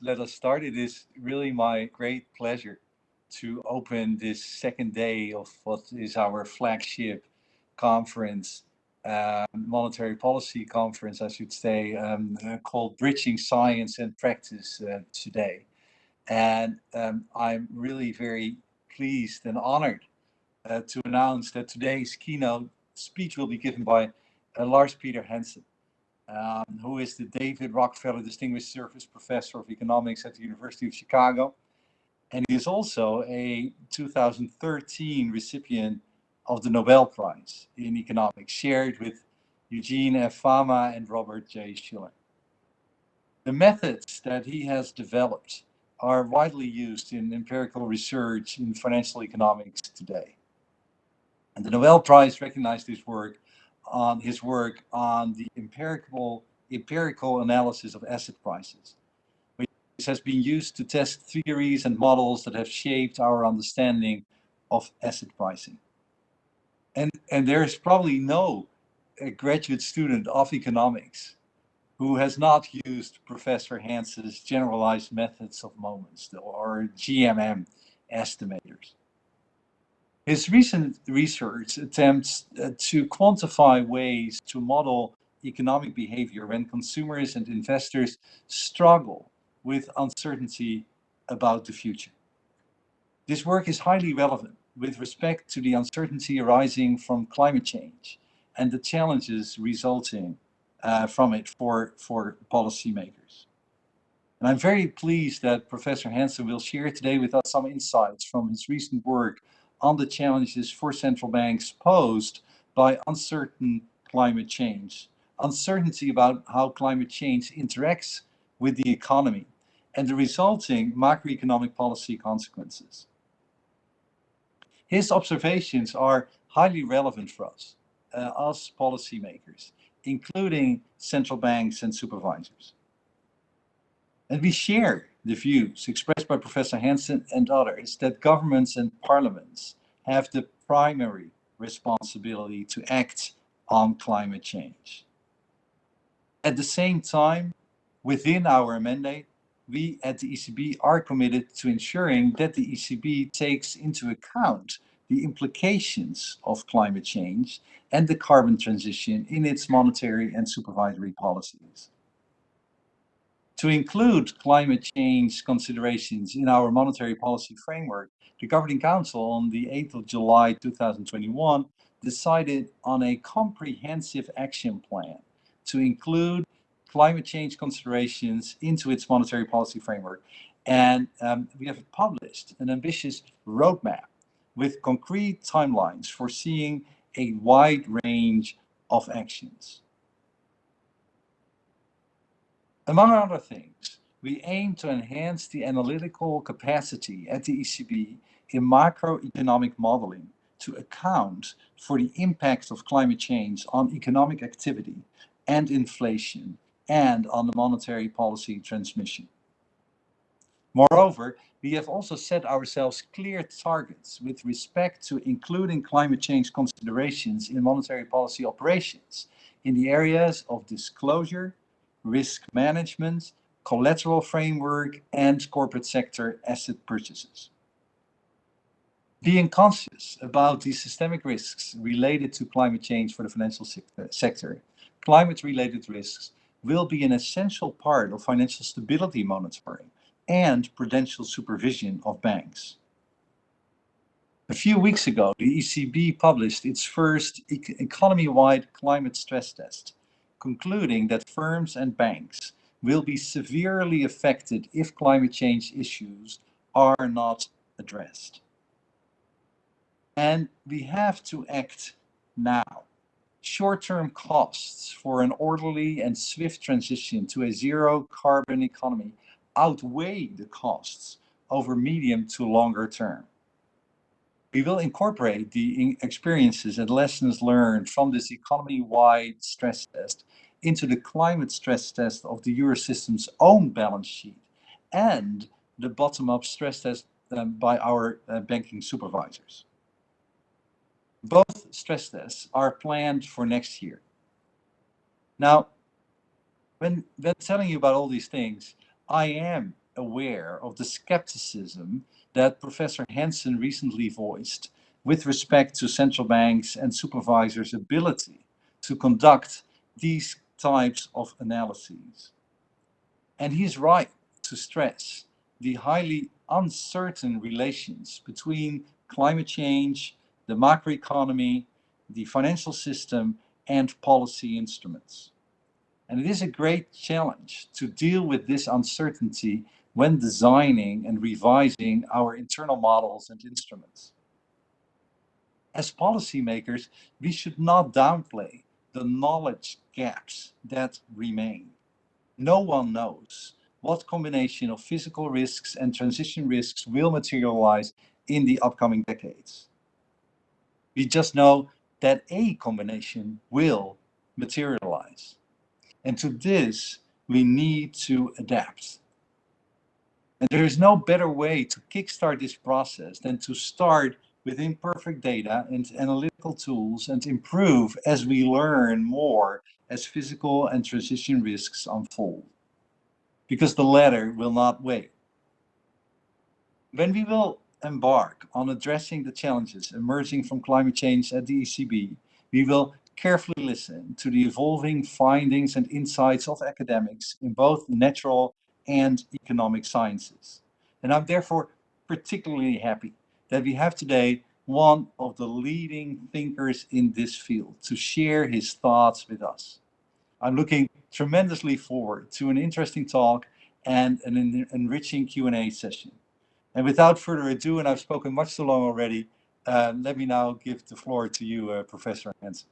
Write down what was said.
let us start. It is really my great pleasure to open this second day of what is our flagship conference, uh, monetary policy conference, I should say, um, called Bridging Science and Practice uh, today. And um, I'm really very pleased and honored uh, to announce that today's keynote speech will be given by uh, Lars Peter Hansen um, who is the David Rockefeller Distinguished Service Professor of Economics at the University of Chicago. And he is also a 2013 recipient of the Nobel Prize in Economics, shared with Eugene F. Fama and Robert J. Shiller. The methods that he has developed are widely used in empirical research in financial economics today. And the Nobel Prize recognized his work on his work on the empirical, empirical analysis of asset prices, which has been used to test theories and models that have shaped our understanding of asset pricing. And, and there is probably no uh, graduate student of economics who has not used Professor Hansen's generalized methods of moments or GMM estimators. His recent research attempts uh, to quantify ways to model economic behavior when consumers and investors struggle with uncertainty about the future. This work is highly relevant with respect to the uncertainty arising from climate change and the challenges resulting uh, from it for, for policymakers. And I'm very pleased that Professor Hansen will share today with us some insights from his recent work on the challenges for central banks posed by uncertain climate change, uncertainty about how climate change interacts with the economy, and the resulting macroeconomic policy consequences. His observations are highly relevant for us, uh, us policymakers, including central banks and supervisors. And we share the views expressed by Professor Hansen and others that governments and parliaments have the primary responsibility to act on climate change. At the same time, within our mandate, we at the ECB are committed to ensuring that the ECB takes into account the implications of climate change and the carbon transition in its monetary and supervisory policies. To include climate change considerations in our monetary policy framework, the Governing Council on the 8th of July 2021 decided on a comprehensive action plan to include climate change considerations into its monetary policy framework. And um, we have published an ambitious roadmap with concrete timelines foreseeing a wide range of actions. Among other things, we aim to enhance the analytical capacity at the ECB in macroeconomic modeling to account for the impact of climate change on economic activity and inflation and on the monetary policy transmission. Moreover, we have also set ourselves clear targets with respect to including climate change considerations in monetary policy operations in the areas of disclosure, risk management, collateral framework, and corporate sector asset purchases. Being conscious about the systemic risks related to climate change for the financial uh, sector, climate-related risks will be an essential part of financial stability monitoring and prudential supervision of banks. A few weeks ago, the ECB published its first economy-wide climate stress test, concluding that firms and banks will be severely affected if climate change issues are not addressed. And we have to act now. Short-term costs for an orderly and swift transition to a zero carbon economy outweigh the costs over medium to longer term. We will incorporate the experiences and lessons learned from this economy-wide stress test into the climate stress test of the Eurosystem's own balance sheet and the bottom-up stress test um, by our uh, banking supervisors. Both stress tests are planned for next year. Now, when, when telling you about all these things, I am aware of the skepticism that Professor Hansen recently voiced with respect to central banks and supervisors' ability to conduct these types of analyses. And he's right to stress the highly uncertain relations between climate change, the macroeconomy, the financial system, and policy instruments. And it is a great challenge to deal with this uncertainty when designing and revising our internal models and instruments. As policymakers, we should not downplay the knowledge gaps that remain. No one knows what combination of physical risks and transition risks will materialize in the upcoming decades. We just know that a combination will materialize. And to this, we need to adapt. And there is no better way to kickstart this process than to start with imperfect data and analytical tools and improve as we learn more as physical and transition risks unfold. Because the latter will not wait. When we will embark on addressing the challenges emerging from climate change at the ECB, we will carefully listen to the evolving findings and insights of academics in both natural and economic sciences. And I'm therefore particularly happy that we have today one of the leading thinkers in this field to share his thoughts with us. I'm looking tremendously forward to an interesting talk and an enriching Q&A session. And without further ado, and I've spoken much too long already, uh, let me now give the floor to you, uh, Professor Hansen.